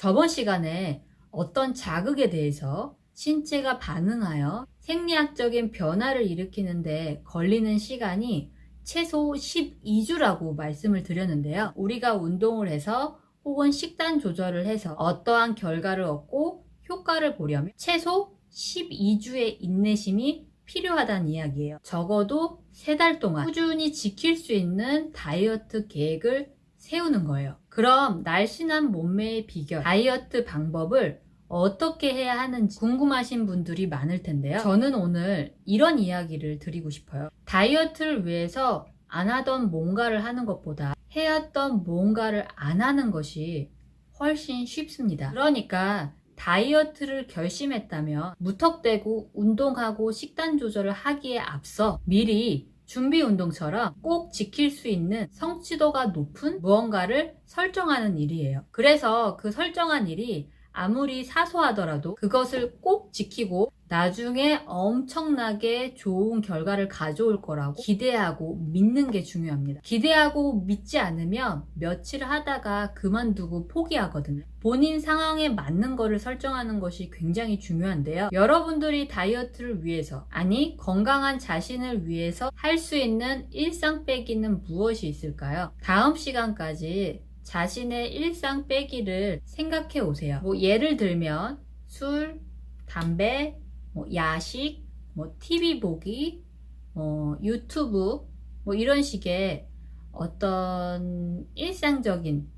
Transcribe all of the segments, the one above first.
저번 시간에 어떤 자극에 대해서 신체가 반응하여 생리학적인 변화를 일으키는데 걸리는 시간이 최소 12주라고 말씀을 드렸는데요. 우리가 운동을 해서 혹은 식단 조절을 해서 어떠한 결과를 얻고 효과를 보려면 최소 12주의 인내심이 필요하다는 이야기예요. 적어도 3달 동안 꾸준히 지킬 수 있는 다이어트 계획을 세우는 거예요. 그럼 날씬한 몸매의 비결, 다이어트 방법을 어떻게 해야 하는지 궁금하신 분들이 많을 텐데요. 저는 오늘 이런 이야기를 드리고 싶어요. 다이어트를 위해서 안 하던 뭔가를 하는 것보다 해왔던 뭔가를 안 하는 것이 훨씬 쉽습니다. 그러니까 다이어트를 결심했다면 무턱대고 운동하고 식단 조절을 하기에 앞서 미리 준비 운동처럼 꼭 지킬 수 있는 성취도가 높은 무언가를 설정하는 일이에요. 그래서 그 설정한 일이 아무리 사소하더라도 그것을 꼭 지키고 나중에 엄청나게 좋은 결과를 가져올 거라고 기대하고 믿는 게 중요합니다. 기대하고 믿지 않으면 며칠 하다가 그만두고 포기하거든요. 본인 상황에 맞는 거를 설정하는 것이 굉장히 중요한데요. 여러분들이 다이어트를 위해서, 아니, 건강한 자신을 위해서 할 수 있는 일상 빼기는 무엇이 있을까요? 다음 시간까지 자신의 일상 빼기를 생각해 오세요. 뭐 예를 들면 술, 담배, 뭐 야식, 뭐 TV 보기, 뭐 유튜브 뭐 이런 식의 어떤 일상적인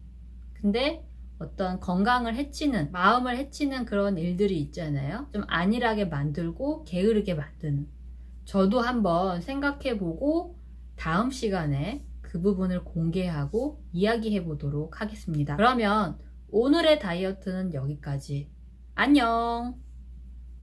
근데 어떤 건강을 해치는 마음을 해치는 그런 일들이 있잖아요. 좀 안일하게 만들고 게으르게 만드는 저도 한번 생각해 보고 다음 시간에 그 부분을 공개하고 이야기해 보도록 하겠습니다. 그러면 오늘의 다이어트는 여기까지. 안녕!